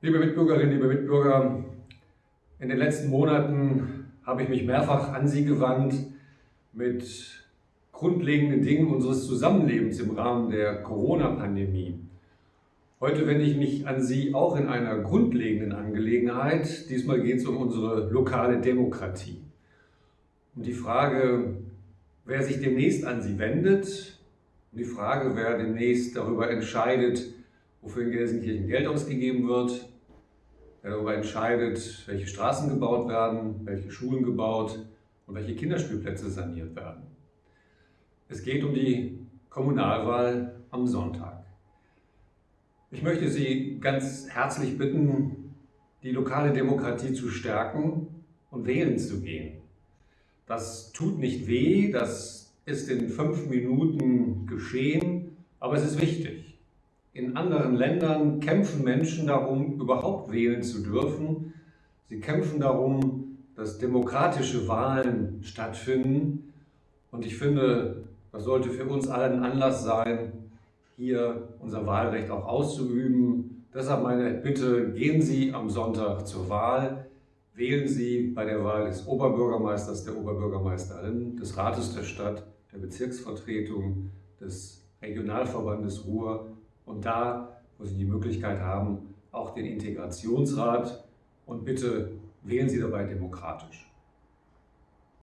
Liebe Mitbürgerinnen, liebe Mitbürger, in den letzten Monaten habe ich mich mehrfach an Sie gewandt mit grundlegenden Dingen unseres Zusammenlebens im Rahmen der Corona-Pandemie. Heute wende ich mich an Sie auch in einer grundlegenden Angelegenheit. Diesmal geht es um unsere lokale Demokratie. Um die Frage, wer sich demnächst an Sie wendet, um die Frage, wer demnächst darüber entscheidet, wofür in Gelsenkirchen Geld ausgegeben wird, der darüber entscheidet, welche Straßen gebaut werden, welche Schulen gebaut und welche Kinderspielplätze saniert werden. Es geht um die Kommunalwahl am Sonntag. Ich möchte Sie ganz herzlich bitten, die lokale Demokratie zu stärken und wählen zu gehen. Das tut nicht weh, das ist in fünf Minuten geschehen, aber es ist wichtig. In anderen Ländern kämpfen Menschen darum, überhaupt wählen zu dürfen. Sie kämpfen darum, dass demokratische Wahlen stattfinden. Und ich finde, das sollte für uns allen Anlass sein, hier unser Wahlrecht auch auszuüben. Deshalb meine Bitte, gehen Sie am Sonntag zur Wahl. Wählen Sie bei der Wahl des Oberbürgermeisters, der Oberbürgermeisterin, des Rates der Stadt, der Bezirksvertretung, des Regionalverbandes Ruhr und da, wo Sie die Möglichkeit haben, auch den Integrationsrat und bitte wählen Sie dabei demokratisch.